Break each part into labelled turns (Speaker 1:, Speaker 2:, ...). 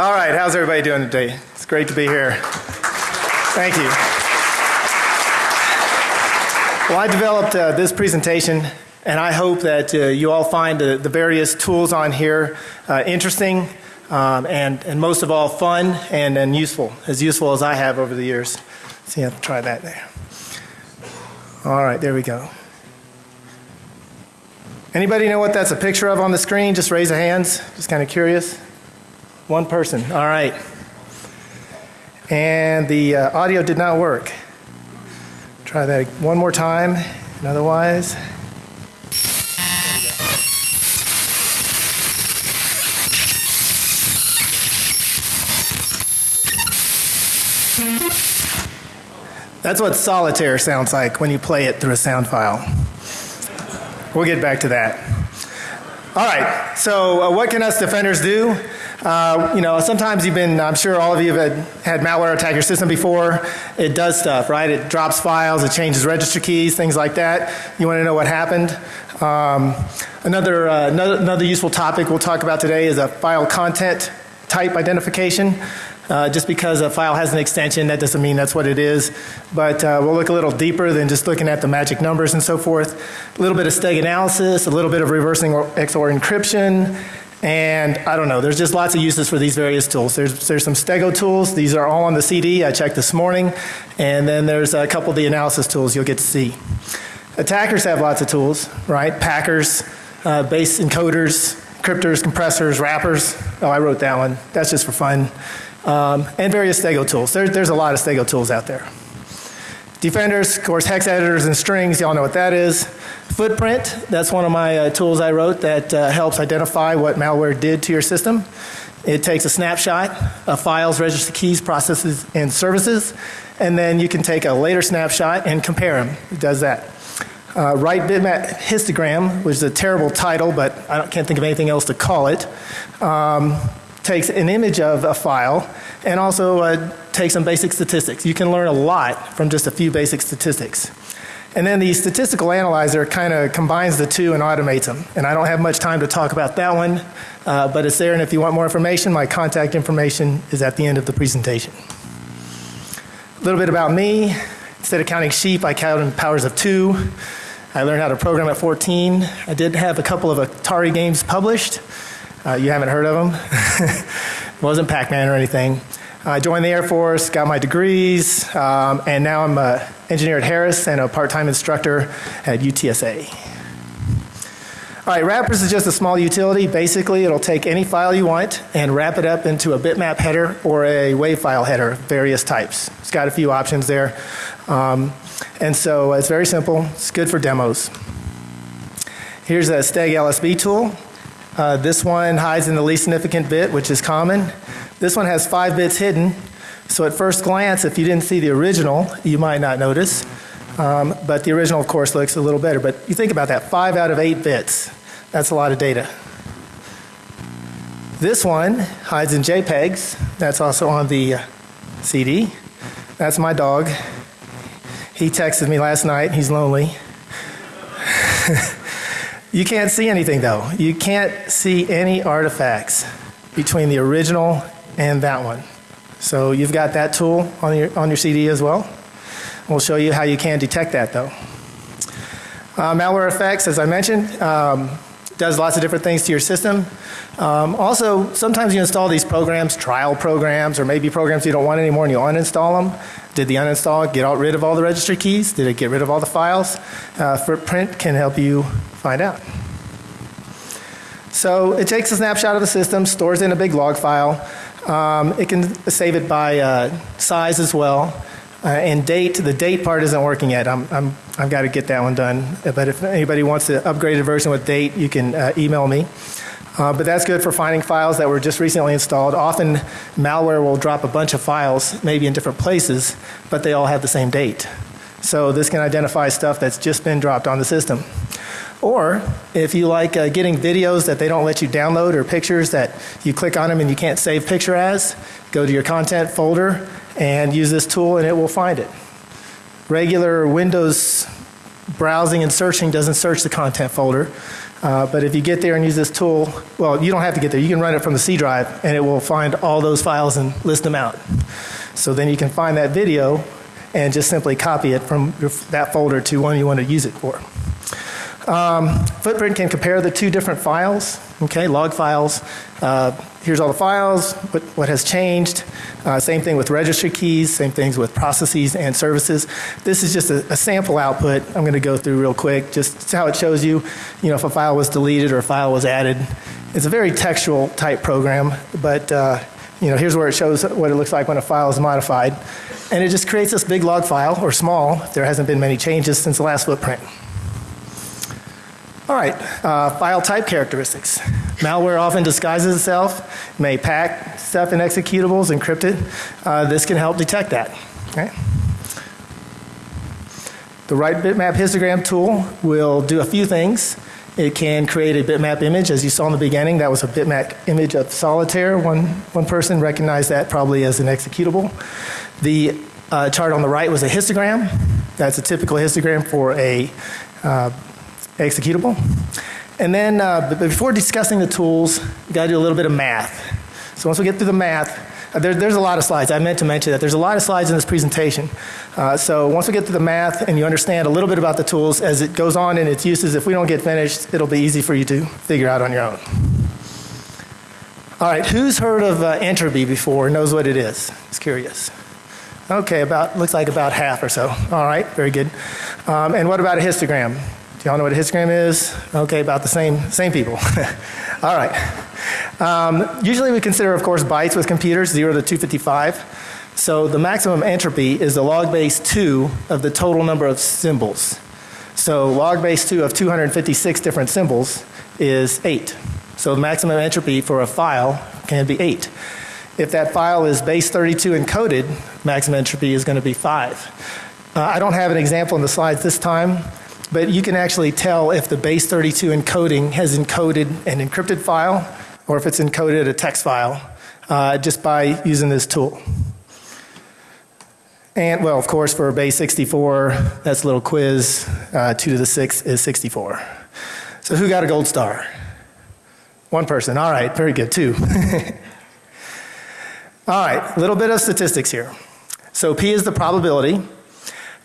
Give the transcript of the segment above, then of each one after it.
Speaker 1: All right, how's everybody doing today? It's great to be here. Thank you. Well, I developed uh, this presentation, and I hope that uh, you all find the, the various tools on here uh, interesting um, and, and most of all fun and, and useful, as useful as I have over the years. See, I'll try that there. All right, there we go. Anybody know what that's a picture of on the screen? Just raise your hands. Just kind of curious. One person. All right. And the uh, audio did not work. Try that one more time, and otherwise. That's what solitaire sounds like when you play it through a sound file. We'll get back to that. All right, so uh, what can us defenders do? Uh, you know, sometimes you've been, I'm sure all of you have had, had, malware attack your system before. It does stuff, right? It drops files, it changes register keys, things like that. You want to know what happened? Um, another, uh, another, another useful topic we'll talk about today is a file content type identification. Uh, just because a file has an extension, that doesn't mean that's what it is. But uh, we'll look a little deeper than just looking at the magic numbers and so forth. A little bit of steg analysis, a little bit of reversing XOR encryption, and I don't know, there's just lots of uses for these various tools. There's, there's some Stego tools. These are all on the CD. I checked this morning. And then there's a couple of the analysis tools you'll get to see. Attackers have lots of tools, right? Packers, uh, base encoders, cryptors, compressors, wrappers. Oh, I wrote that one. That's just for fun um, and various Stego tools. There, there's a lot of Stego tools out there. Defenders, of course, hex editors and strings, y'all know what that is. Footprint, that's one of my uh, tools I wrote that uh, helps identify what malware did to your system. It takes a snapshot of files, register keys, processes, and services, and then you can take a later snapshot and compare them. It does that. Uh, write bitmap histogram, which is a terrible title, but I can't think of anything else to call it. Um, takes an image of a file and also uh, takes some basic statistics. You can learn a lot from just a few basic statistics. And then the statistical analyzer kind of combines the two and automates them. And I don't have much time to talk about that one, uh, but it's there. And if you want more information, my contact information is at the end of the presentation. A little bit about me. Instead of counting sheep, I count in powers of two. I learned how to program at 14. I did have a couple of Atari games published. Uh, you haven't heard of them. it wasn't Pac-Man or anything. I joined the Air Force, got my degrees, um, and now I'm an engineer at Harris and a part-time instructor at UTSA. All right, wrappers is just a small utility. Basically, it'll take any file you want and wrap it up into a bitmap header or a WAV file header, various types. It's got a few options there. Um, and so it's very simple. It's good for demos. Here's a Steg LSB tool. Uh, this one hides in the least significant bit, which is common. This one has five bits hidden. So at first glance, if you didn't see the original, you might not notice. Um, but the original, of course, looks a little better. But you think about that, five out of eight bits. That's a lot of data. This one hides in JPEGs. That's also on the uh, CD. That's my dog. He texted me last night. He's lonely. You can't see anything though. You can't see any artifacts between the original and that one. So you've got that tool on your, on your CD as well. We'll show you how you can detect that though. Uh, malware effects, as I mentioned, um, does lots of different things to your system. Um, also, sometimes you install these programs, trial programs, or maybe programs you don't want anymore and you uninstall them. Did the uninstall get rid of all the registry keys? Did it get rid of all the files? Uh, Footprint can help you find out. So it takes a snapshot of the system, stores it in a big log file. Um, it can save it by uh, size as well. Uh, and date, the date part isn't working yet. I'm, I'm, I've got to get that one done. But if anybody wants the upgraded version with date, you can uh, email me. Uh, but that's good for finding files that were just recently installed. Often malware will drop a bunch of files, maybe in different places, but they all have the same date. So this can identify stuff that's just been dropped on the system. Or if you like uh, getting videos that they don't let you download or pictures that you click on them and you can't save picture as, go to your content folder and use this tool and it will find it. Regular Windows browsing and searching doesn't search the content folder. Uh, but if you get there and use this tool, well, you don't have to get there. You can run it from the C drive and it will find all those files and list them out. So then you can find that video and just simply copy it from that folder to one you want to use it for. Um, Footprint can compare the two different files, okay, log files. Uh, here's all the files, what, what has changed. Uh, same thing with registry keys, same things with processes and services. This is just a, a sample output I'm going to go through real quick, just how it shows you, you know, if a file was deleted or a file was added. It's a very textual type program, but uh, you know, here's where it shows what it looks like when a file is modified. And it just creates this big log file, or small, if there hasn't been many changes since the last footprint. All right, uh, file type characteristics. Malware often disguises itself, may pack stuff in executables, encrypted. Uh, this can help detect that. Okay. The right bitmap histogram tool will do a few things. It can create a bitmap image, as you saw in the beginning. That was a bitmap image of solitaire. One, one person recognized that probably as an executable. The uh, chart on the right was a histogram. That's a typical histogram for a uh, executable. And then uh, before discussing the tools, you got to do a little bit of math. So once we get through the math, uh, there, there's a lot of slides. I meant to mention that there's a lot of slides in this presentation. Uh, so once we get through the math and you understand a little bit about the tools as it goes on in its uses, if we don't get finished, it'll be easy for you to figure out on your own. All right, who's heard of uh, entropy before? Knows what it is? It's curious. Okay, about looks like about half or so. All right, very good. Um, and what about a histogram? Do y'all know what a histogram is? Okay, about the same, same people. All right. Um, usually we consider, of course, bytes with computers, 0 to 255. So the maximum entropy is the log base 2 of the total number of symbols. So log base 2 of 256 different symbols is 8. So the maximum entropy for a file can be 8. If that file is base 32 encoded, maximum entropy is going to be 5. Uh, I don't have an example in the slides this time, but you can actually tell if the base 32 encoding has encoded an encrypted file or if it's encoded a text file uh, just by using this tool. And well, of course, for base 64, that's a little quiz. Uh, 2 to the 6 is 64. So who got a gold star? One person. All right, very good. Two. All right, a little bit of statistics here. So P is the probability.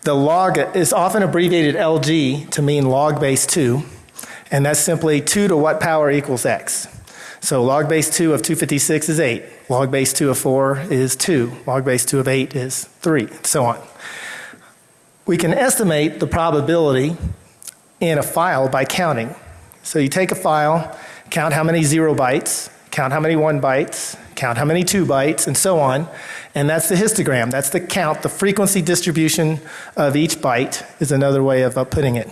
Speaker 1: The log is often abbreviated LG to mean log base 2, and that's simply 2 to what power equals x. So log base 2 of 256 is 8. Log base 2 of 4 is 2. Log base 2 of 8 is 3, and so on. We can estimate the probability in a file by counting. So you take a file, count how many 0 bytes, count how many 1 bytes, count how many 2 bytes, and so on, and that's the histogram. That's the count, the frequency distribution of each byte is another way of uh, putting it.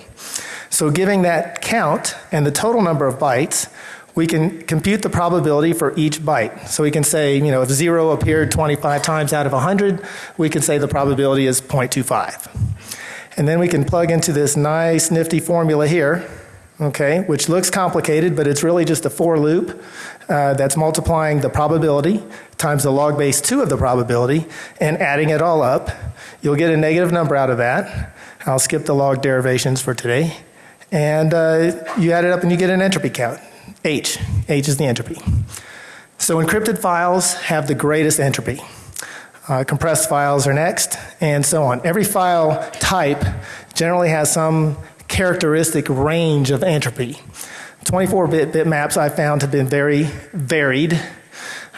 Speaker 1: So giving that count and the total number of bytes, we can compute the probability for each byte. So we can say, you know, if 0 appeared 25 times out of 100, we can say the probability is 0.25. And then we can plug into this nice nifty formula here, okay, which looks complicated, but it's really just a for loop uh, that's multiplying the probability times the log base 2 of the probability and adding it all up. You'll get a negative number out of that. I'll skip the log derivations for today. And uh, you add it up and you get an entropy count. H. H is the entropy. So encrypted files have the greatest entropy. Uh, compressed files are next, and so on. Every file type generally has some characteristic range of entropy. 24-bit bitmaps I found have been very varied,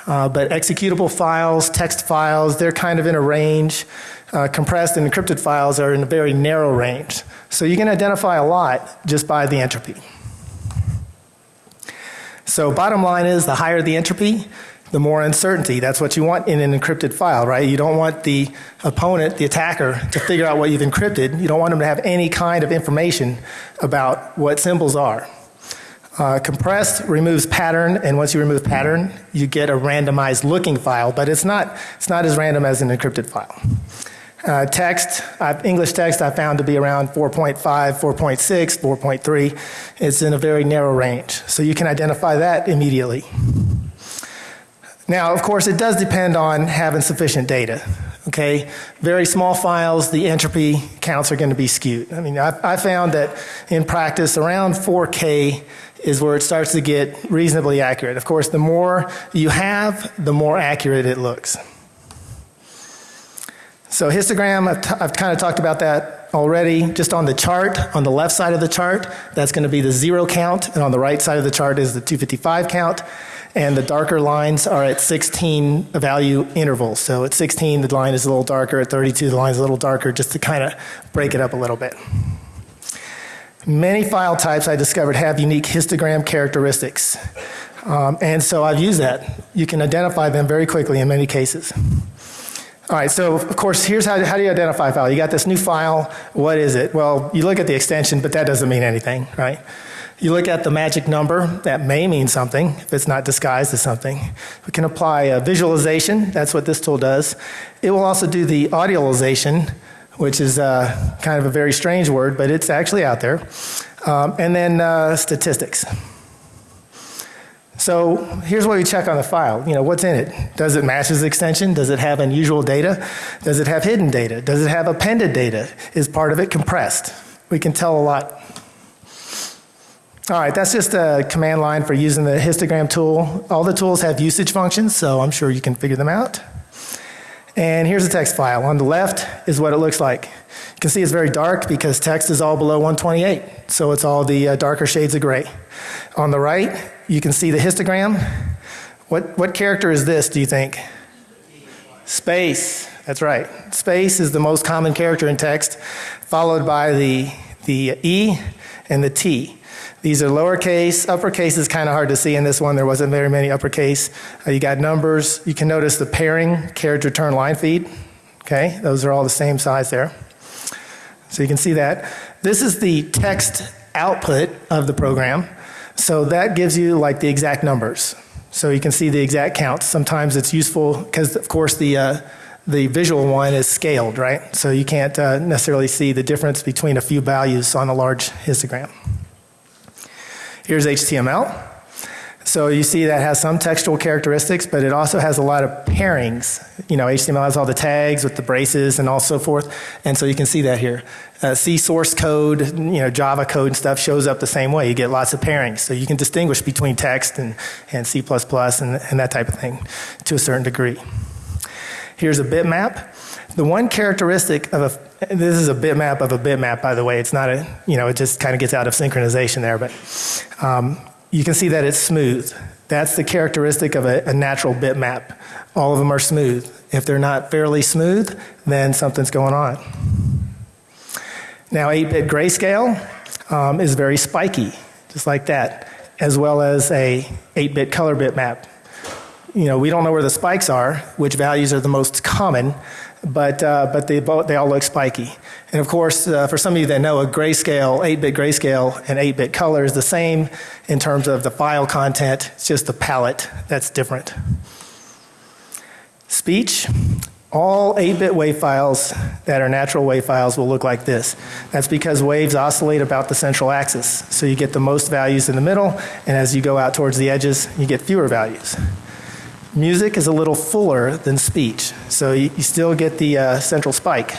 Speaker 1: uh, but executable files, text files, they're kind of in a range. Uh, compressed and encrypted files are in a very narrow range. So you can identify a lot just by the entropy. So bottom line is the higher the entropy, the more uncertainty. That's what you want in an encrypted file, right? You don't want the opponent, the attacker, to figure out what you've encrypted. You don't want them to have any kind of information about what symbols are. Uh, compressed removes pattern, and once you remove pattern, you get a randomized looking file, but it's not, it's not as random as an encrypted file. Uh, text, uh, English text I found to be around 4.5, 4.6, 4.3. It's in a very narrow range. So you can identify that immediately. Now, of course, it does depend on having sufficient data. Okay, very small files, the entropy counts are going to be skewed. I mean, I, I found that in practice, around 4K is where it starts to get reasonably accurate. Of course, the more you have, the more accurate it looks. So histogram, I've, I've kind of talked about that already. Just on the chart, on the left side of the chart, that's going to be the zero count, and on the right side of the chart is the 255 count. And the darker lines are at 16 value intervals. So at 16, the line is a little darker. At 32, the line is a little darker, just to kind of break it up a little bit. Many file types I discovered have unique histogram characteristics. Um, and so I've used that. You can identify them very quickly in many cases. All right, so of course, here's how, how do you identify a file? You got this new file, what is it? Well, you look at the extension, but that doesn't mean anything, right? You look at the magic number, that may mean something if it's not disguised as something. We can apply a visualization, that's what this tool does. It will also do the audialization, which is uh, kind of a very strange word, but it's actually out there. Um, and then uh, statistics. So here's what we check on the file. You know, what's in it? Does it match this extension? Does it have unusual data? Does it have hidden data? Does it have appended data? Is part of it compressed? We can tell a lot. All right, that's just a command line for using the histogram tool. All the tools have usage functions, so I'm sure you can figure them out. And here's a text file. On the left is what it looks like. You can see it's very dark because text is all below 128, so it's all the uh, darker shades of gray. On the right, you can see the histogram. What, what character is this, do you think? Space. That's right. Space is the most common character in text, followed by the, the E and the T. These are lowercase. Uppercase is kind of hard to see in this one. There wasn't very many uppercase. Uh, you got numbers. You can notice the pairing, carriage return line feed. Okay, those are all the same size there. So you can see that. This is the text output of the program. So that gives you like the exact numbers. So you can see the exact counts. Sometimes it's useful because, of course, the uh, the visual one is scaled, right? So you can't uh, necessarily see the difference between a few values on a large histogram. Here's HTML. So you see that has some textual characteristics, but it also has a lot of pairings. You know, HTML has all the tags with the braces and all so forth, and so you can see that here. Uh, C source code, you know, Java code and stuff shows up the same way. You get lots of pairings, so you can distinguish between text and, and C++ and, and that type of thing to a certain degree. Here's a bitmap. The one characteristic of a, this is a bitmap of a bitmap, by the way. It's not a, you know, it just kind of gets out of synchronization there, but um, you can see that it's smooth. That's the characteristic of a, a, natural bitmap. All of them are smooth. If they're not fairly smooth, then something's going on. Now, 8 bit grayscale um, is very spiky, just like that, as well as a 8 bit color bitmap. You know, we don't know where the spikes are, which values are the most common, but, uh, but they, both, they all look spiky. And of course, uh, for some of you that know, a grayscale, 8 bit grayscale, and 8 bit color is the same in terms of the file content, it's just the palette that's different. Speech, all 8 bit wave files that are natural wave files will look like this. That's because waves oscillate about the central axis. So you get the most values in the middle, and as you go out towards the edges, you get fewer values. Music is a little fuller than speech, so you, you still get the uh, central spike.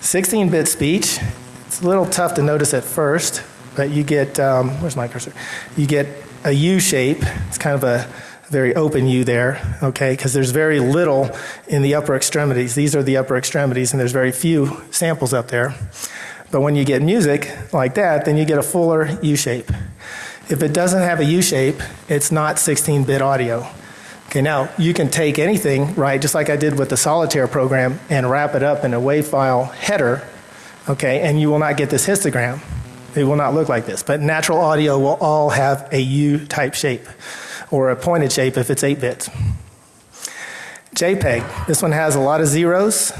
Speaker 1: 16 bit speech, it's a little tough to notice at first, but you get, um, where's my cursor? You get a U shape. It's kind of a very open U there, okay, because there's very little in the upper extremities. These are the upper extremities, and there's very few samples up there. But when you get music like that, then you get a fuller U shape. If it doesn't have a U shape, it's not 16 bit audio. Okay, now you can take anything, right, just like I did with the Solitaire program, and wrap it up in a WAV file header, okay, and you will not get this histogram. It will not look like this. But natural audio will all have a U type shape or a pointed shape if it's 8 bits. JPEG, this one has a lot of zeros,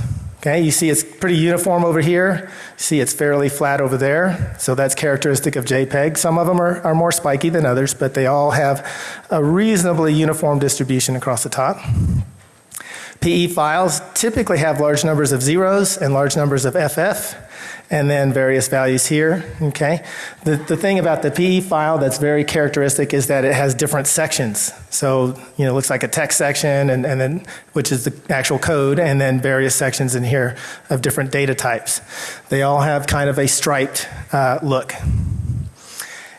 Speaker 1: Okay, you see it's pretty uniform over here. See it's fairly flat over there. So that's characteristic of JPEG. Some of them are, are more spiky than others, but they all have a reasonably uniform distribution across the top. PE files typically have large numbers of zeros and large numbers of FF and then various values here, okay? The, the thing about the PE file that's very characteristic is that it has different sections. So, you know, it looks like a text section and, and then, which is the actual code, and then various sections in here of different data types. They all have kind of a striped uh, look.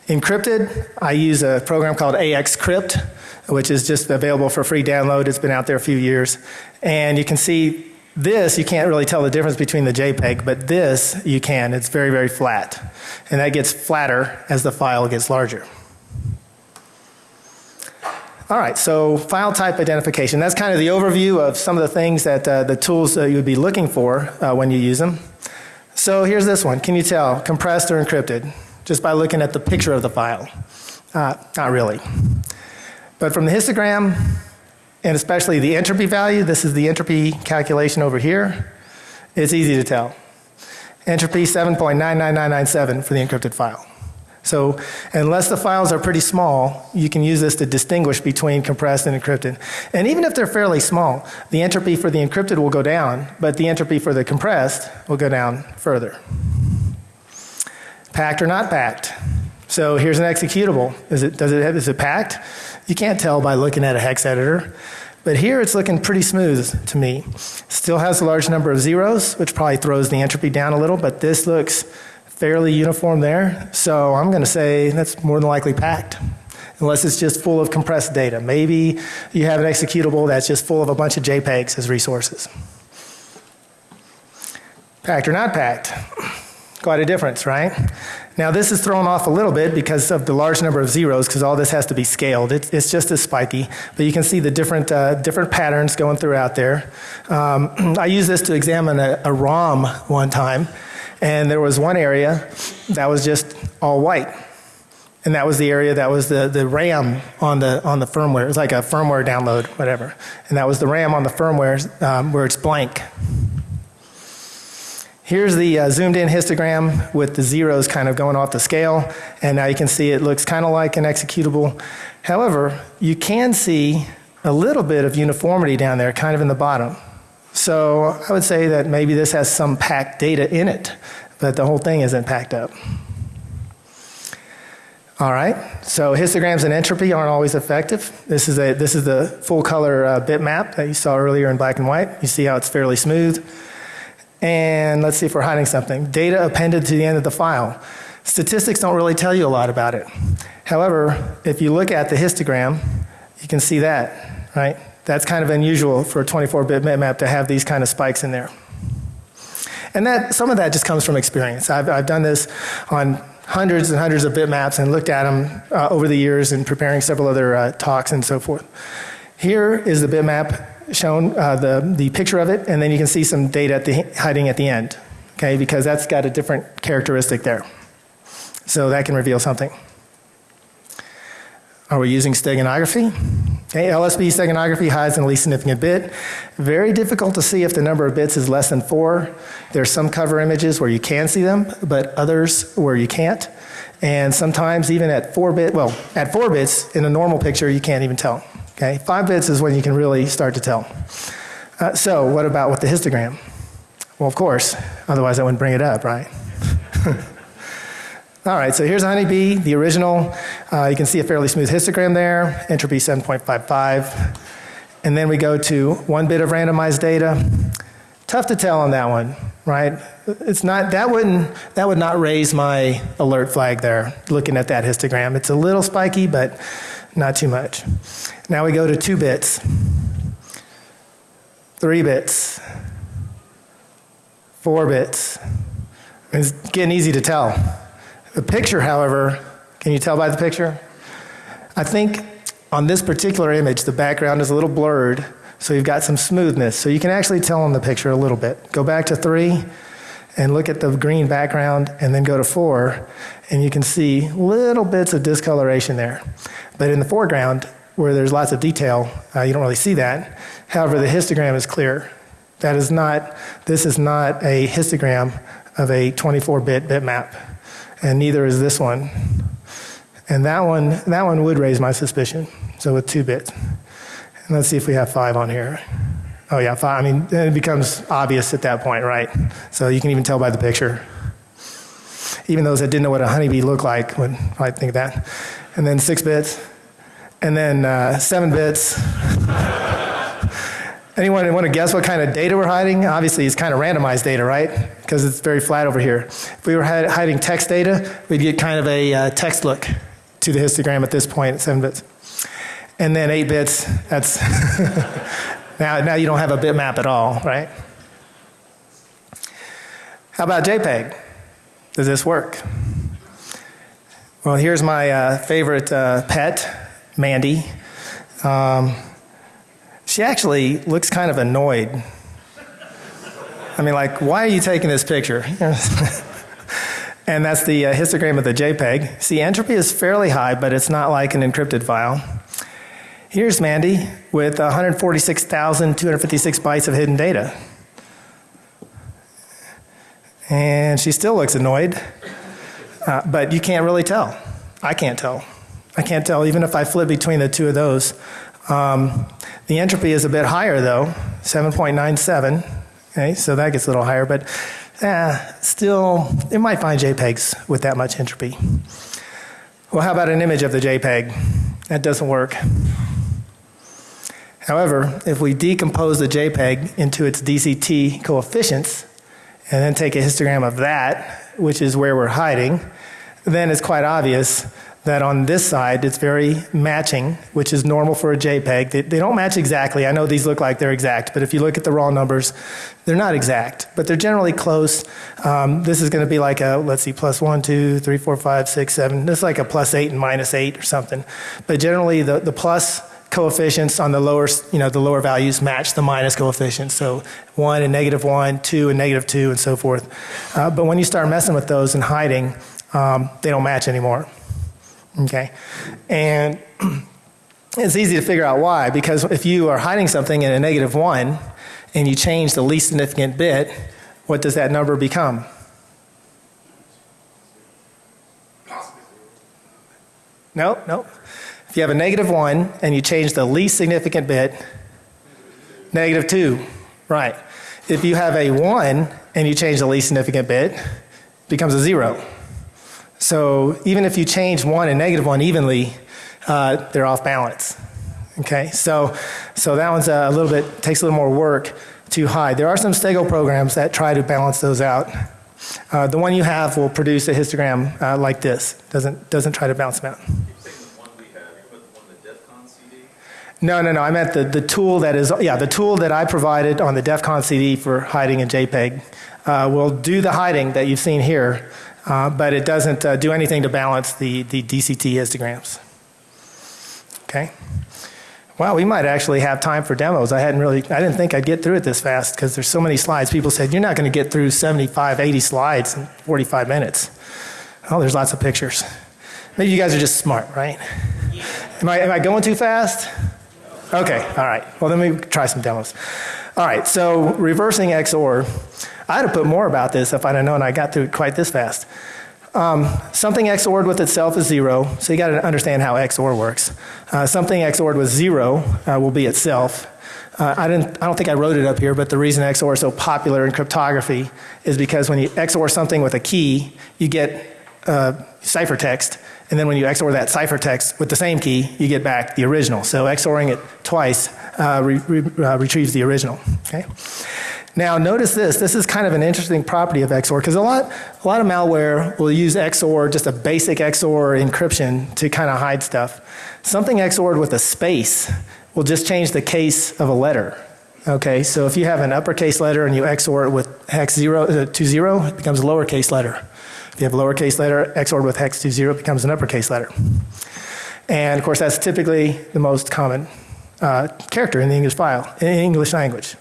Speaker 1: Encrypted, I use a program called AXCrypt, which is just available for free download. It's been out there a few years. And you can see this, you can't really tell the difference between the JPEG, but this you can. It's very, very flat. And that gets flatter as the file gets larger. All right, so file type identification. That's kind of the overview of some of the things that uh, the tools uh, you would be looking for uh, when you use them. So here's this one. Can you tell compressed or encrypted? Just by looking at the picture of the file. Uh, not really. But from the histogram, and especially the entropy value, this is the entropy calculation over here, it's easy to tell. Entropy 7.99997 for the encrypted file. So unless the files are pretty small, you can use this to distinguish between compressed and encrypted. And even if they're fairly small, the entropy for the encrypted will go down, but the entropy for the compressed will go down further. Packed or not packed. So here's an executable. Is it, does it, is it packed? You can't tell by looking at a hex editor. But here it's looking pretty smooth to me. Still has a large number of zeros, which probably throws the entropy down a little, but this looks fairly uniform there. So I'm going to say that's more than likely packed. Unless it's just full of compressed data. Maybe you have an executable that's just full of a bunch of JPEGs as resources. Packed or not packed? Quite a difference, right? Now this is thrown off a little bit because of the large number of zeros because all this has to be scaled. It's, it's just as spiky, but you can see the different, uh, different patterns going throughout there. Um, I used this to examine a, a ROM one time and there was one area that was just all white. And that was the area that was the, the RAM on the, on the firmware. It was like a firmware download, whatever. And that was the RAM on the firmware um, where it's blank. Here's the uh, zoomed in histogram with the zeros kind of going off the scale. And now you can see it looks kind of like an executable. However, you can see a little bit of uniformity down there, kind of in the bottom. So I would say that maybe this has some packed data in it, but the whole thing isn't packed up. All right, so histograms and entropy aren't always effective. This is, a, this is the full color uh, bitmap that you saw earlier in black and white. You see how it's fairly smooth. And let's see if we're hiding something. Data appended to the end of the file. Statistics don't really tell you a lot about it. However, if you look at the histogram, you can see that, right? That's kind of unusual for a 24-bit bitmap to have these kind of spikes in there. And that, some of that just comes from experience. I've, I've done this on hundreds and hundreds of bitmaps and looked at them uh, over the years in preparing several other uh, talks and so forth. Here is the bitmap shown, uh, the, the picture of it, and then you can see some data at the, hiding at the end, okay, because that's got a different characteristic there. So that can reveal something. Are we using steganography? Okay, LSB steganography hides in the least significant bit. Very difficult to see if the number of bits is less than four. There's some cover images where you can see them, but others where you can't. And sometimes even at four bit, well, at four bits in a normal picture, you can't even tell. Okay, five bits is when you can really start to tell. Uh, so what about with the histogram? Well, of course, otherwise I wouldn't bring it up, right? All right, so here's a honeybee, the original. Uh, you can see a fairly smooth histogram there, entropy 7.55. And then we go to one bit of randomized data. Tough to tell on that one, right? It's not, that wouldn't, that would not raise my alert flag there, looking at that histogram. It's a little spiky, but not too much. Now we go to two bits, three bits, four bits. It's getting easy to tell. The picture, however, can you tell by the picture? I think on this particular image, the background is a little blurred, so you've got some smoothness. So you can actually tell on the picture a little bit. Go back to three and look at the green background, and then go to four, and you can see little bits of discoloration there. But in the foreground, where there's lots of detail, uh, you don't really see that. However, the histogram is clear. That is not, this is not a histogram of a 24 bit bitmap and neither is this one. And that one, that one would raise my suspicion. So with two bits. And let's see if we have five on here. Oh yeah. I mean, it becomes obvious at that point, right? So you can even tell by the picture. Even those that didn't know what a honeybee looked like would probably think that. And then six bits, and then uh, seven bits, Anyone want to guess what kind of data we're hiding? Obviously, it's kind of randomized data, right? Because it's very flat over here. If we were hiding text data, we'd get kind of a uh, text look to the histogram at this point at 7 bits. And then 8 bits, that's now, now you don't have a bitmap at all, right? How about JPEG? Does this work? Well, here's my uh, favorite uh, pet, Mandy. Um, she actually looks kind of annoyed. I mean, like, why are you taking this picture? and that's the uh, histogram of the JPEG. See, entropy is fairly high, but it's not like an encrypted file. Here's Mandy with 146,256 bytes of hidden data. And she still looks annoyed, uh, but you can't really tell. I can't tell. I can't tell even if I flip between the two of those. Um, the entropy is a bit higher though, 7.97. Okay, so that gets a little higher, but uh, still, it might find JPEGs with that much entropy. Well, how about an image of the JPEG? That doesn't work. However, if we decompose the JPEG into its DCT coefficients and then take a histogram of that, which is where we're hiding, then it's quite obvious that on this side it's very matching, which is normal for a JPEG. They, they, don't match exactly. I know these look like they're exact, but if you look at the raw numbers, they're not exact, but they're generally close. Um, this is going to be like a, let's see, plus one, two, three, four, five, six, seven. This is like a plus eight and minus eight or something. But generally the, the plus coefficients on the lower, you know, the lower values match the minus coefficients. So one and negative one, two and negative two, and so forth. Uh, but when you start messing with those and hiding, um, they don't match anymore. Okay, and it's easy to figure out why because if you are hiding something in a negative one and you change the least significant bit, what does that number become? No, no. You have a negative 1 and you change the least significant bit, negative 2, right. If you have a 1 and you change the least significant bit, it becomes a 0. So even if you change 1 and negative 1 evenly, uh, they're off balance. Okay, so, so that one's a little bit, takes a little more work to hide. There are some Stego programs that try to balance those out. Uh, the one you have will produce a histogram uh, like this, doesn't, doesn't try to balance them out. No, no, no. I meant the, the tool that is, yeah, the tool that I provided on the DEF CON CD for hiding in JPEG uh, will do the hiding that you've seen here, uh, but it doesn't uh, do anything to balance the, the DCT histograms. Okay. Wow, we might actually have time for demos. I hadn't really, I didn't think I'd get through it this fast because there's so many slides. People said, you're not going to get through 75, 80 slides in 45 minutes. Oh, there's lots of pictures. Maybe you guys are just smart, right? Am I, am I going too fast? Okay, all right. Well, then we try some demos. All right, so reversing XOR. I'd have put more about this if I'd have known I got through it quite this fast. Um, something XORed with itself is zero, so you got to understand how XOR works. Uh, something XORed with zero uh, will be itself. Uh, I, didn't, I don't think I wrote it up here, but the reason XOR is so popular in cryptography is because when you XOR something with a key, you get uh, ciphertext, and then when you XOR that ciphertext with the same key, you get back the original. So XORing it twice uh, re re uh, retrieves the original. Okay. Now notice this. This is kind of an interesting property of XOR because a lot, a lot of malware will use XOR, just a basic XOR encryption to kind of hide stuff. Something XORed with a space will just change the case of a letter. Okay, so if you have an uppercase letter and you XOR it with hex zero uh, to zero, it becomes a lowercase letter. If you have a lowercase letter, XORed with hex to zero becomes an uppercase letter. And of course, that's typically the most common uh, character in the English file, in English language.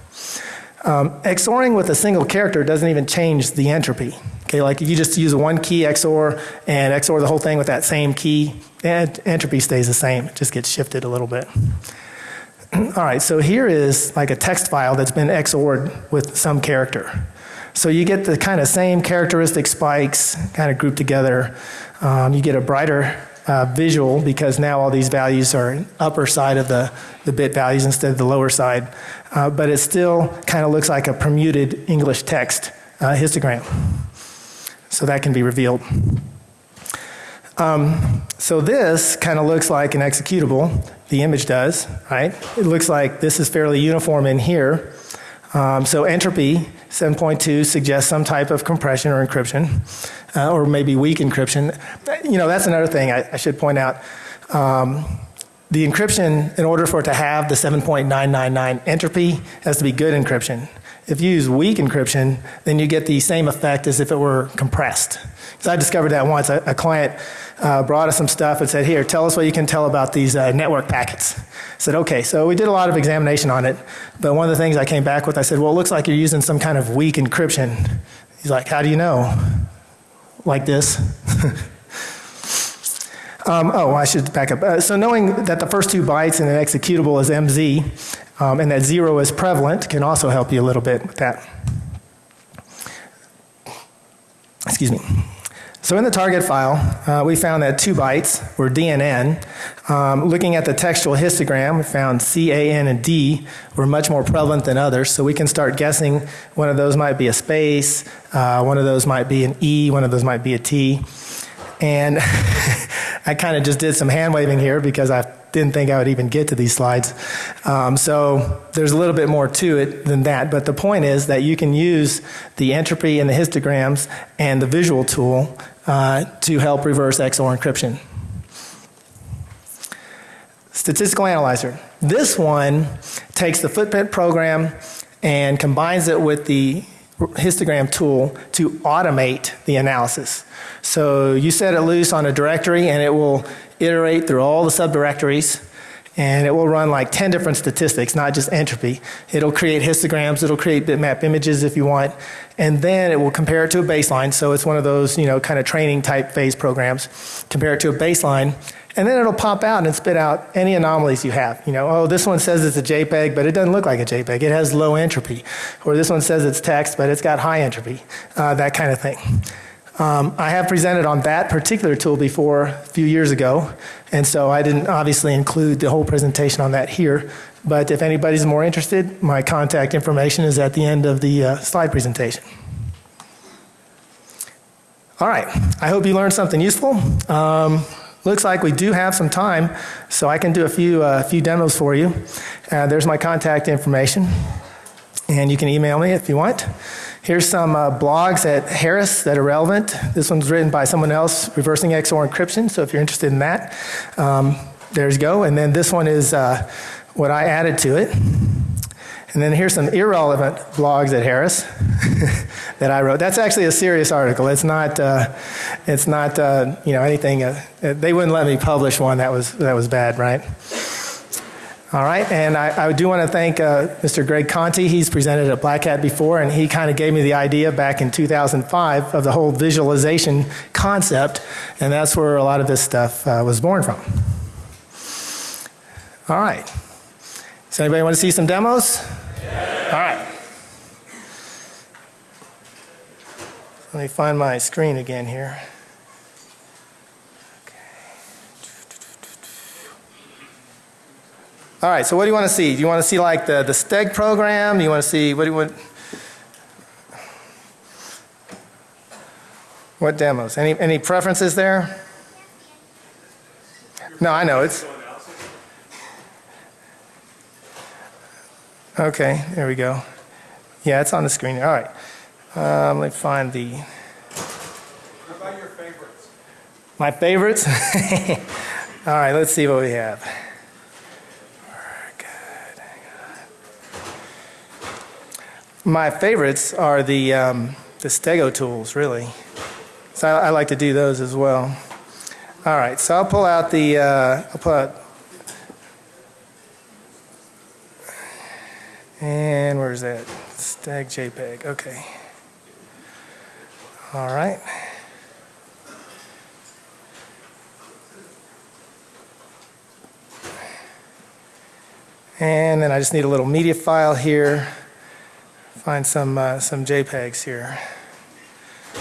Speaker 1: Um, XORing with a single character doesn't even change the entropy. Okay, like if you just use a one key XOR and XOR the whole thing with that same key, and entropy stays the same. It just gets shifted a little bit. All right, so here is like a text file that's been XORed with some character. So you get the kind of same characteristic spikes kind of grouped together. Um, you get a brighter uh, visual because now all these values are upper side of the, the bit values instead of the lower side. Uh, but it still kind of looks like a permuted English text uh, histogram. So that can be revealed. Um, so this kind of looks like an executable. The image does, right? It looks like this is fairly uniform in here. Um, so entropy 7.2 suggests some type of compression or encryption, uh, or maybe weak encryption. You know, that's another thing I, I should point out. Um, the encryption, in order for it to have the 7.999 entropy, has to be good encryption. If you use weak encryption, then you get the same effect as if it were compressed. Because I discovered that once. A, a client uh, brought us some stuff and said, Here, tell us what you can tell about these uh, network packets. I said, Okay. So we did a lot of examination on it. But one of the things I came back with, I said, Well, it looks like you're using some kind of weak encryption. He's like, How do you know? Like this. um, oh, I should back up. Uh, so knowing that the first two bytes in an executable is MZ, um, and that zero is prevalent can also help you a little bit with that. Excuse me. So in the target file, uh, we found that two bytes were D and N. Um, looking at the textual histogram, we found C, A, N, and D were much more prevalent than others. So we can start guessing one of those might be a space, uh, one of those might be an E, one of those might be a T. And I kind of just did some hand waving here because I didn't think I would even get to these slides. Um, so there's a little bit more to it than that. But the point is that you can use the entropy and the histograms and the visual tool uh, to help reverse XOR encryption. Statistical analyzer. This one takes the footprint program and combines it with the histogram tool to automate the analysis. So you set it loose on a directory and it will iterate through all the subdirectories and it will run like 10 different statistics, not just entropy. It'll create histograms, it'll create bitmap images if you want, and then it will compare it to a baseline. So it's one of those, you know, kind of training type phase programs. Compare it to a baseline, and then it'll pop out and spit out any anomalies you have. You know, oh, this one says it's a JPEG, but it doesn't look like a JPEG. It has low entropy. Or this one says it's text, but it's got high entropy. Uh, that kind of thing. Um, I have presented on that particular tool before a few years ago, and so I didn't obviously include the whole presentation on that here. But if anybody's more interested, my contact information is at the end of the uh, slide presentation. All right, I hope you learned something useful. Um, looks like we do have some time, so I can do a few, uh, few demos for you. Uh, there's my contact information, and you can email me if you want. Here's some uh, blogs at Harris that are relevant. This one's written by someone else, Reversing XOR Encryption, so if you're interested in that, um, there's go. And then this one is uh, what I added to it. And then here's some irrelevant blogs at Harris that I wrote. That's actually a serious article. It's not, uh, it's not, uh, you know, anything. Uh, they wouldn't let me publish one that was that was bad, right? All right, and I, I do want to thank uh, Mr. Greg Conti. He's presented at Black Hat before, and he kind of gave me the idea back in 2005 of the whole visualization concept, and that's where a lot of this stuff uh, was born from. All right. Does anybody want to see some demos? Yeah. All right. Let me find my screen again here. All right, so what do you want to see? Do you want to see like the, the STEG program? Do you want to see, what do you want? What demos? Any, any preferences there? No, I know, it's. Okay, there we go. Yeah, it's on the screen. All right. Um, let me find the.
Speaker 2: What about your favorites?
Speaker 1: My favorites? All right, let's see what we have. My favorites are the, um, the Stego tools, really. So I, I, like to do those as well. All right, so I'll pull out the, uh, I'll pull out, and where's that? Stag JPEG, okay. All right. And then I just need a little media file here find some uh, some JPEGs here.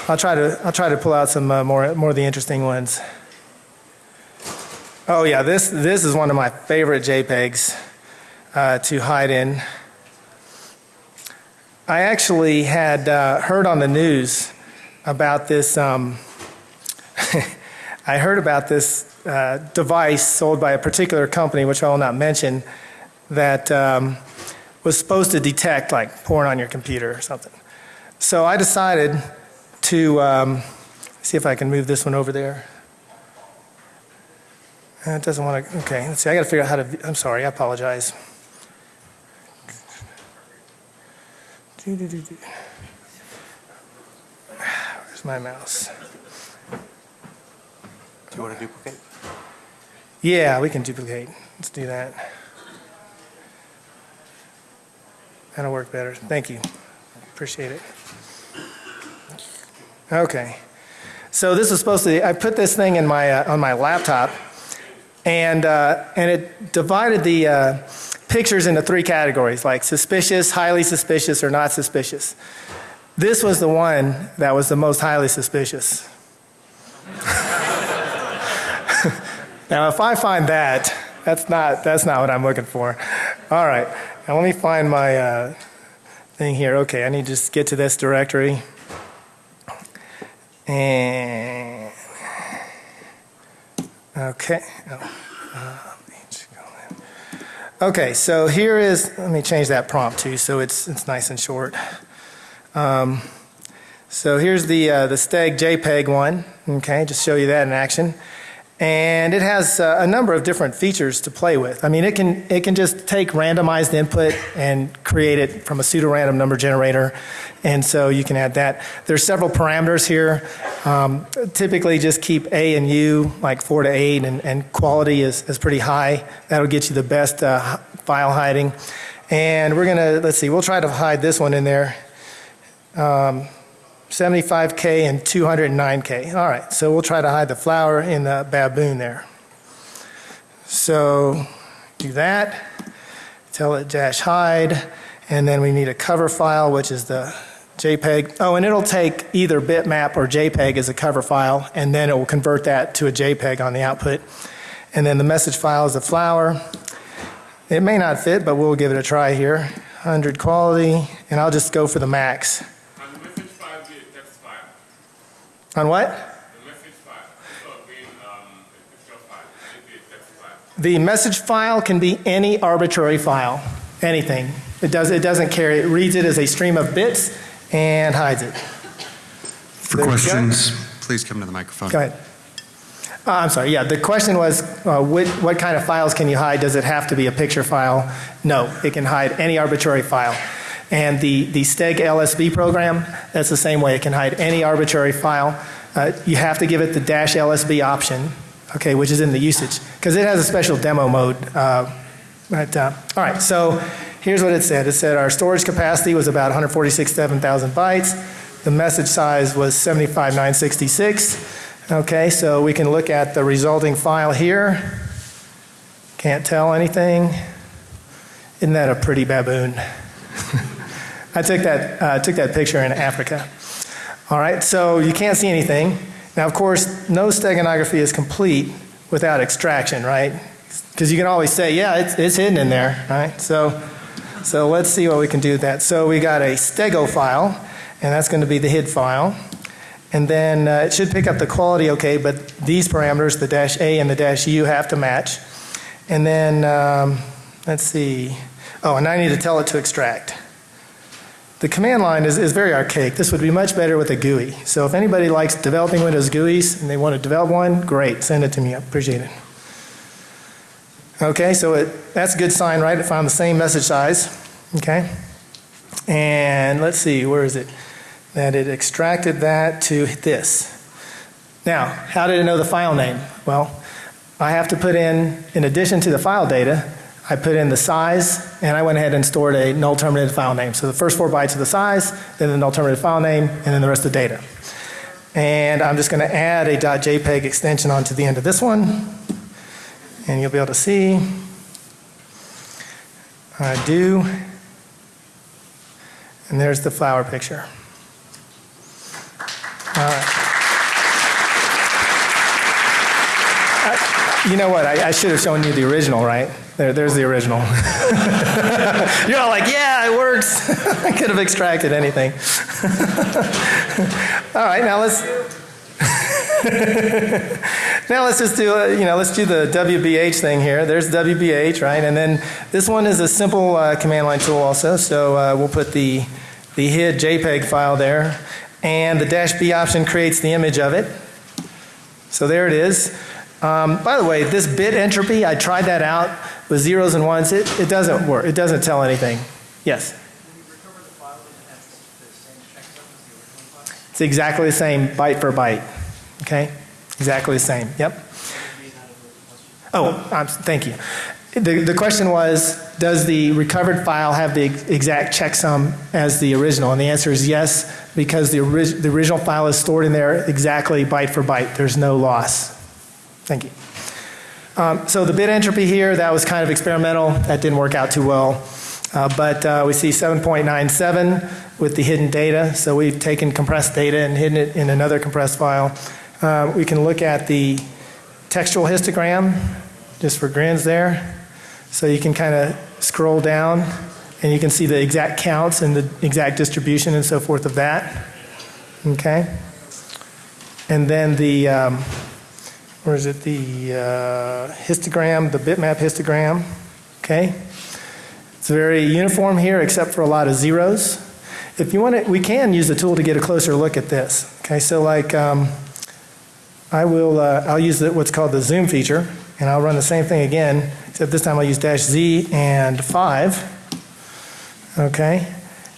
Speaker 1: I'll try to I'll try to pull out some uh, more more of the interesting ones. Oh yeah, this this is one of my favorite JPEGs uh, to hide in. I actually had uh, heard on the news about this. Um, I heard about this uh, device sold by a particular company, which I will not mention, that um, was supposed to detect like porn on your computer or something. So I decided to um, see if I can move this one over there. Uh, It doesn't want to, okay, let's see, I got to figure out how to, I'm sorry, I apologize. Where's my mouse?
Speaker 3: Do you want to duplicate?
Speaker 1: Yeah, we can duplicate. Let's do that. That'll work better. Thank you. Appreciate it. Okay. So this is supposed to, be, I put this thing in my, uh, on my laptop and, uh, and it divided the uh, pictures into three categories, like suspicious, highly suspicious, or not suspicious. This was the one that was the most highly suspicious. Now, if I find that, that's not, that's not what I'm looking for. All right, now let me find my uh, thing here. Okay, I need to just get to this directory. And, okay. Oh, uh. Okay, so here is, let me change that prompt too, so it's, it's nice and short. Um, so here's the, uh, the Steg JPEG one, okay, just show you that in action and it has uh, a number of different features to play with. I mean, it can it can just take randomized input and create it from a pseudo-random number generator, and so you can add that. There's several parameters here. Um, typically, just keep A and U like four to eight, and, and quality is, is pretty high. That'll get you the best uh, file hiding. And we're gonna let's see, we'll try to hide this one in there. Um, 75K and 209K. All right, so we'll try to hide the flower in the baboon there. So do that, tell it dash hide, and then we need a cover file, which is the JPEG. Oh, and it'll take either bitmap or JPEG as a cover file, and then it will convert that to a JPEG on the output. And then the message file is the flower. It may not fit, but we'll give it a try here. 100 quality, and I'll just go for the max.
Speaker 4: And the message file be a text file.
Speaker 1: On what?
Speaker 4: The message file, so being um, file, it be a text file.
Speaker 1: The message file can be any arbitrary file, anything. It does, it doesn't care. It reads it as a stream of bits and hides it.
Speaker 3: For
Speaker 1: There
Speaker 3: questions, please come to the microphone.
Speaker 1: Go ahead. Uh, I'm sorry, yeah, the question was, uh, what, what kind of files can you hide? Does it have to be a picture file? No, it can hide any arbitrary file. And the, the Steg LSB program, that's the same way. It can hide any arbitrary file. Uh, you have to give it the dash LSB option, okay, which is in the usage, because it has a special demo mode. Uh, but, uh, all right, so here's what it said. It said our storage capacity was about 146,000 bytes. The message size was 75,966. Okay, so we can look at the resulting file here. Can't tell anything. Isn't that a pretty baboon? I took that, uh, took that picture in Africa. All right, so you can't see anything. Now, of course, no steganography is complete without extraction, right? Because you can always say, yeah, it's, it's hidden in there, right? So, so let's see what we can do with that. So we got a stego file, and that's going to be the hid file. And then uh, it should pick up the quality okay, but these parameters, the dash A and the dash U, have to match. And then, um, let's see. Oh, and I need to tell it to extract. The command line is, is very archaic. This would be much better with a GUI. So if anybody likes developing Windows GUIs and they want to develop one, great, send it to me. I appreciate it. Okay, so it, that's a good sign, right? It found the same message size. Okay. And let's see, where is it? That it extracted that to this. Now, how did it know the file name? Well, I have to put in, in addition to the file data, I put in the size, and I went ahead and stored a null terminated file name. So the first four bytes of the size, then the null terminated file name, and then the rest of the data. And I'm just going to add a .jpeg extension onto the end of this one, and you'll be able to see. I do. And there's the flower picture. All right. I- You know what? I, I should have shown you the original, right? There, there's the original. You're all like, yeah, it works. I could have extracted anything. all right, now let's. Now let's just do, uh, you know, let's do the WBH thing here. There's WBH, right? And then this one is a simple uh, command line tool also. So uh, we'll put the, the HID JPEG file there. And the dash B option creates the image of it. So there it is. Um, by the way, this bit entropy, I tried that out with zeros and ones. It, it doesn't work. It doesn't tell anything. Yes? It's exactly the same byte for byte. Okay? Exactly the same. Yep. Oh, um, thank you. The, the question was, does the recovered file have the ex- exact checksum as the original? And the answer is yes, because the, orig- the original file is stored in there exactly byte for byte. There's no loss. Thank you. Um, so the bit entropy here, that was kind of experimental. That didn't work out too well. Uh, but uh, we see 7.97 with the hidden data. So we've taken compressed data and hidden it in another compressed file. Uh, we can look at the textual histogram, just for grins there. So you can kind of scroll down and you can see the exact counts and the exact distribution and so forth of that. Okay? And then the, um, where is it? The uh, histogram, the bitmap histogram. Okay? It's very uniform here except for a lot of zeros. If you want to, we can use the tool to get a closer look at this. Okay, so like um, I will, uh, I'll use the, what's called the zoom feature and I'll run the same thing again, except this time I'll use dash Z and 5. Okay,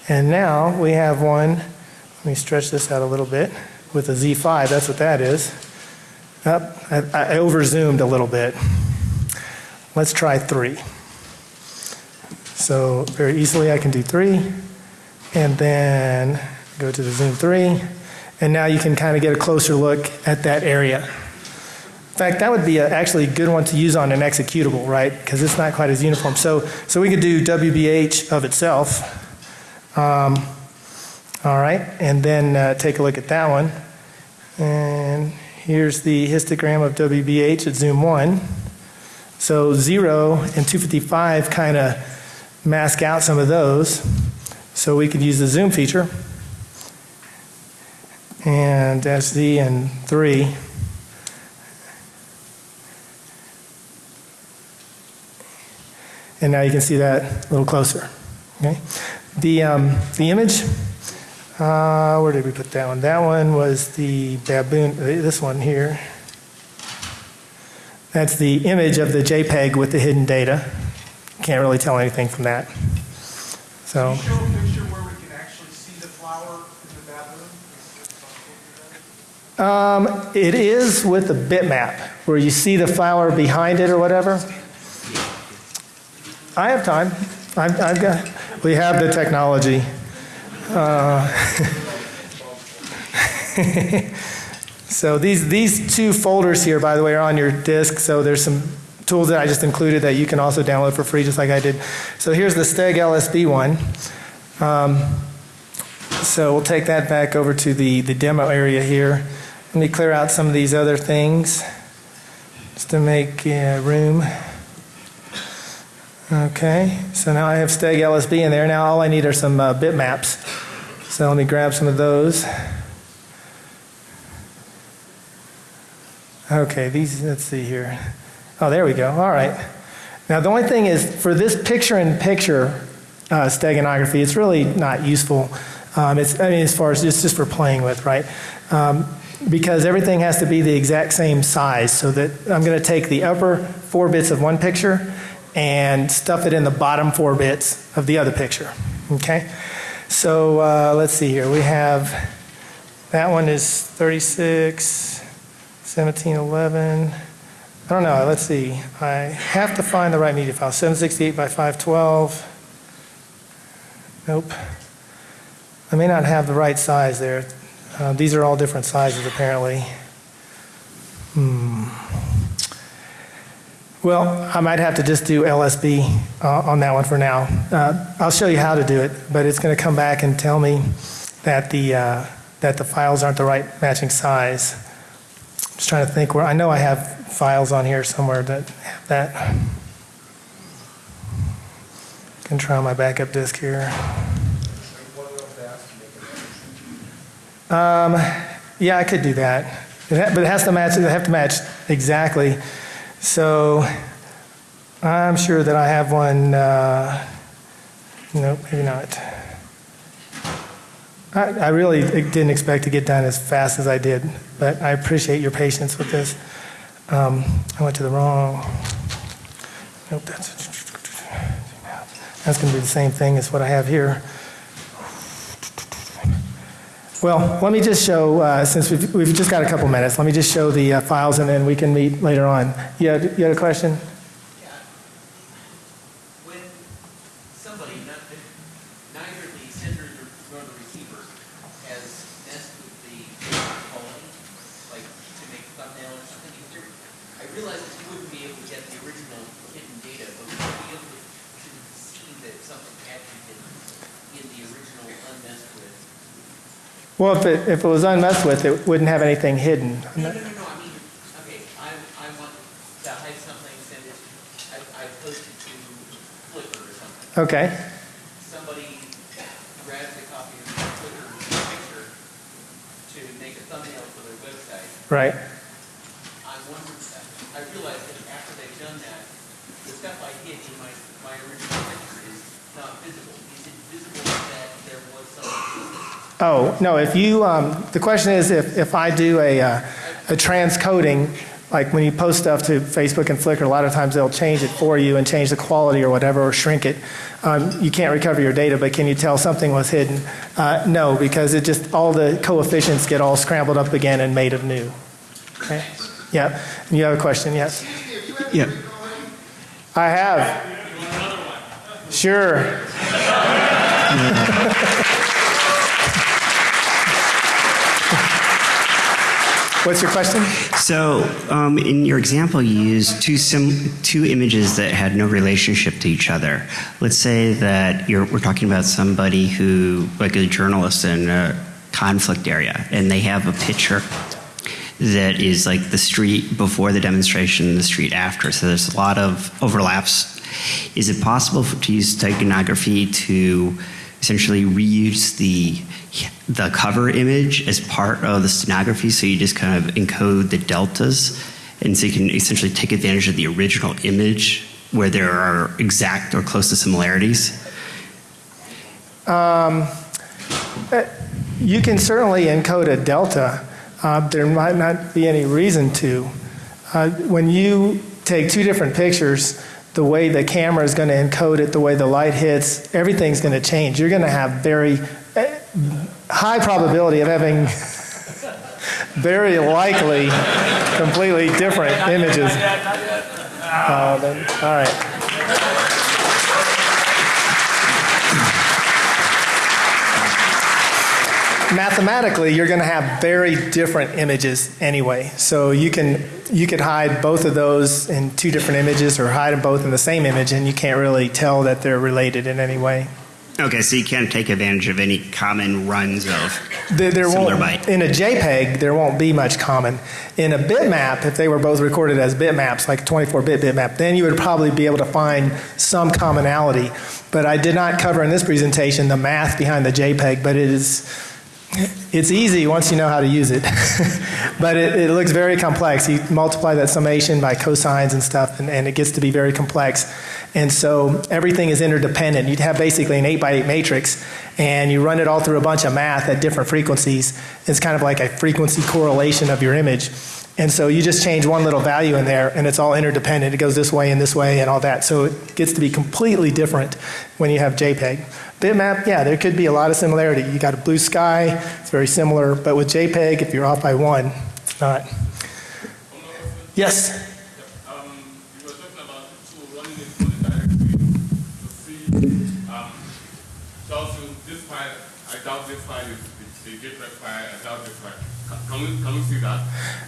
Speaker 1: and now we have one, let me stretch this out a little bit with a Z5, that's what that is. Up, I, I over zoomed a little bit. Let's try 3. So very easily I can do 3 and then go to the zoom 3 and now you can kind of get a closer look at that area. In fact, that would be a, actually a good one to use on an executable, right? Because it's not quite as uniform. So, so we could do WBH of itself. Um, all right, and then uh, take a look at that one. And here's the histogram of WBH at zoom 1. So 0 and 255 kind of mask out some of those. So we could use the zoom feature and SD and 3. And now you can see that a little closer. Okay? The, um, the image, uh, where did we put that one? That one was the baboon, uh, this one here. That's the image of the JPEG with the hidden data. Can't really tell anything from that. So.
Speaker 2: Show a picture where we can actually see the flower in the bathroom? Is it possible to do that?
Speaker 1: Um, it is with the bitmap, where you see the flower behind it or whatever. I have time. I've, I've got, we have the technology. Uh, so these, these two folders here, by the way, are on your disk. So there's some tools that I just included that you can also download for free, just like I did. So here's the Steg LSB one. Um, so we'll take that back over to the, the demo area here. Let me clear out some of these other things just to make room. Okay, so now I have Steg LSB in there. Now all I need are some uh, bitmaps. So let me grab some of those. Okay, these, let's see here. Oh, there we go. All right. Now the only thing is for this picture-in-picture uh, steganography, it's really not useful. Um, it's, I mean, as far as it's just for playing with, right? Um, because everything has to be the exact same size so that I'm going to take the upper four bits of one picture and stuff it in the bottom four bits of the other picture. Okay? So uh, let's see here. We have that one is 36, 17, 11. I don't know. Let's see. I have to find the right media file. 768 by 512. Nope. I may not have the right size there. Uh, these are all different sizes apparently. Hmm. Well, I might have to just do LSB uh, on that one for now. Uh, I'll show you how to do it, but it's going to come back and tell me that the uh, that the files aren't the right matching size. I'm just trying to think where I know I have files on here somewhere that have that. I Can try my backup disk here. Um, yeah, I could do that. It But it has to match, they have to match exactly. So I'm sure that I have one, uh, nope, maybe not. I, I really didn't expect to get done as fast as I did, but I appreciate your patience with this. Um, I went to the wrong, nope, that's, that's going to be the same thing as what I have here. Well, let me just show, uh, since we've, we've just got a couple minutes, let me just show the uh, files and then we can meet later on. You had, you had a question?
Speaker 5: Yeah. When somebody, not, neither the sender nor the receiver has messed with the quality, like to make a thumbnail or something, if you're- I realize that you wouldn't be able to get the original hidden data, but would you be able to, to see that something had been hidden in the original unmessed with?
Speaker 1: Well, if it, if it was unmessed with, it wouldn't have anything hidden.
Speaker 5: No, no, no, no, I mean, okay, I, I want to hide something, send it, I, I post to Flickr or something.
Speaker 1: Okay,
Speaker 5: somebody grabs a copy of Flickr picture to make a thumbnail for their website.
Speaker 1: right.
Speaker 5: I wonder, I realize that after they've done that, the stuff I hid in my, my original picture is not visible. Is it visible that there was something?
Speaker 1: Oh, no, if you, um, the question is if, if I do a, uh, a transcoding, like when you post stuff to Facebook and Flickr, a lot of times they'll change it for you and change the quality or whatever, or shrink it. Um, you can't recover your data, but can you tell something was hidden? Uh, no, because it just, all the coefficients get all scrambled up again and made anew. Okay? Yeah, you have a question, yes?
Speaker 3: Yeah.
Speaker 1: I have. Sure. What's your question?
Speaker 6: So, um, in your example, you used two sim- two images that had no relationship to each other. Let's say that we're talking about somebody who, like a journalist in a conflict area, and they have a picture that is like the street before the demonstration and the street after. So there's a lot of overlaps. Is it possible for, to use steganography to essentially reuse the the cover image as part of the stenography? So you just kind of encode the deltas, and so you can essentially take advantage of the original image where there are exact or close to similarities.
Speaker 1: You can certainly encode a delta. Uh, there might not be any reason to. Uh, when you take two different pictures, the way the camera is going to encode it, the way the light hits, everything's going to change. You're going to have very eh, high probability of having very likely completely different images. Uh, all right. Mathematically you're going to have very different images anyway. So you can you could hide both of those in two different images or hide them both in the same image and you can't really tell that they're related in any way.
Speaker 6: Okay, so you can't take advantage of any common runs of
Speaker 1: there, there
Speaker 6: similar
Speaker 1: won't
Speaker 6: byte.
Speaker 1: in a jpeg there won't be much common. In a bitmap if they were both recorded as bitmaps like 24-bit bitmap then you would probably be able to find some commonality. But i did not cover in this presentation the math behind the jpeg but it is it's easy once you know how to use it, but it, it looks very complex. You multiply that summation by cosines and stuff, and, and it gets to be very complex. And so everything is interdependent. You'd have basically an 8 by 8 matrix, and you run it all through a bunch of math at different frequencies. It's kind of like a frequency correlation of your image. And so you just change one little value in there, and it's all interdependent. It goes this way and this way and all that. So it gets to be completely different when you have JPEG. Bitmap, yeah, there could be a lot of similarity. You got a blue sky, it's very similar, but with JPEG, if you're off by one, it's not. Yes?
Speaker 4: Um, you were talking about the running it through the to see, um, so also this file, I doubt this file is the JPEG file, I doubt this file. Can- we, see that?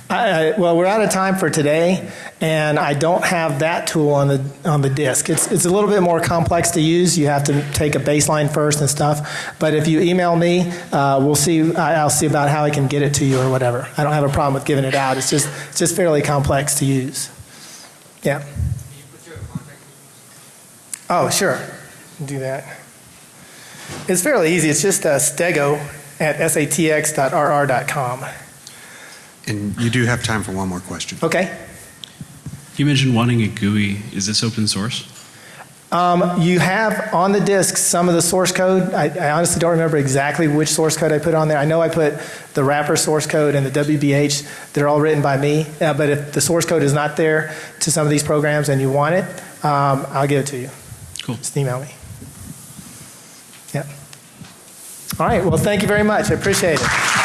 Speaker 1: I, well, we're out of time for today, and I don't have that tool on the on the disk. It's it's a little bit more complex to use. You have to take a baseline first and stuff. But if you email me, uh, we'll see. I, I'll see about how I can get it to you or whatever. I don't have a problem with giving it out. It's just it's just fairly complex to use. Yeah. Oh, sure. Do that. It's fairly easy. It's just uh, stego at satx.rr.com.
Speaker 3: And you do have time for one more question.
Speaker 1: Okay.
Speaker 7: You mentioned wanting a GUI. Is this open source?
Speaker 1: Um, you have on the disk some of the source code. I, I honestly don't remember exactly which source code I put on there. I know I put the wrapper source code and the WBH. They're all written by me. Uh, but if the source code is not there to some of these programs and you want it, um, I'll give it to you.
Speaker 7: Cool.
Speaker 1: Just email me. Yep. All right. Well, thank you very much. I appreciate it.